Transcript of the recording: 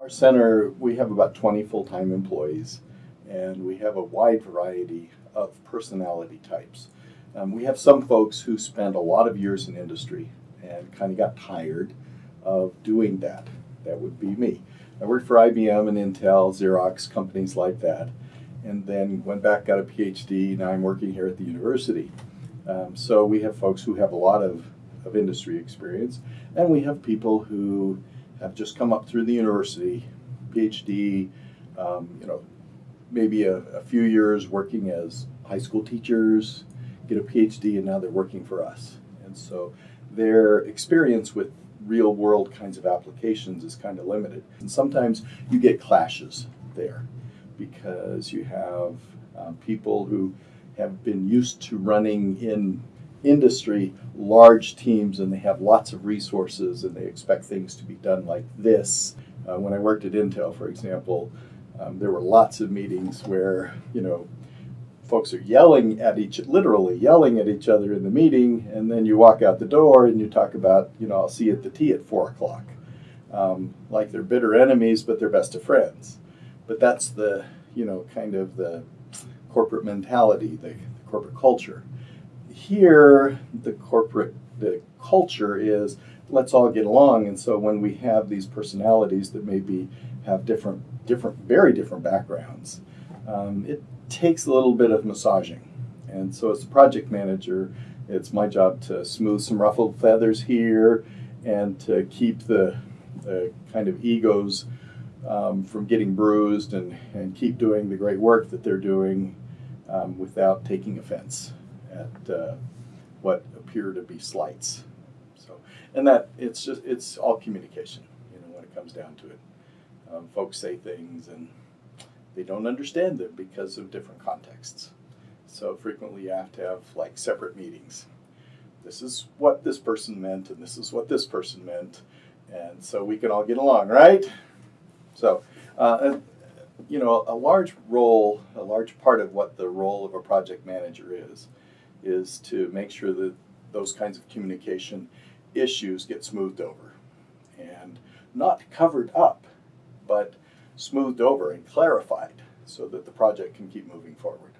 Our center, we have about 20 full-time employees, and we have a wide variety of personality types. Um, we have some folks who spend a lot of years in industry and kind of got tired of doing that. That would be me. I worked for IBM and Intel, Xerox, companies like that, and then went back, got a PhD. Now I'm working here at the university. Um, so we have folks who have a lot of, of industry experience, and we have people who have just come up through the university, PhD, um, you know, maybe a, a few years working as high school teachers, get a PhD, and now they're working for us. And so their experience with real world kinds of applications is kind of limited. And sometimes you get clashes there because you have um, people who have been used to running in industry large teams and they have lots of resources and they expect things to be done like this. Uh, when I worked at Intel, for example, um, there were lots of meetings where, you know, folks are yelling at each, literally yelling at each other in the meeting, and then you walk out the door and you talk about, you know, I'll see you at the tea at four o'clock. Um, like they're bitter enemies, but they're best of friends. But that's the, you know, kind of the corporate mentality, the, the corporate culture. Here, the corporate the culture is let's all get along, and so when we have these personalities that maybe have different, different, very different backgrounds, um, it takes a little bit of massaging. And so, as a project manager, it's my job to smooth some ruffled feathers here and to keep the, the kind of egos um, from getting bruised and, and keep doing the great work that they're doing um, without taking offense at uh, what appear to be slights. So, and that it's just it's all communication, you know, when it comes down to it. Um, folks say things and they don't understand them because of different contexts. So frequently you have to have like separate meetings. This is what this person meant, and this is what this person meant, and so we can all get along, right? So, uh, you know, a large role, a large part of what the role of a project manager is, is to make sure that those kinds of communication issues get smoothed over and not covered up, but smoothed over and clarified so that the project can keep moving forward.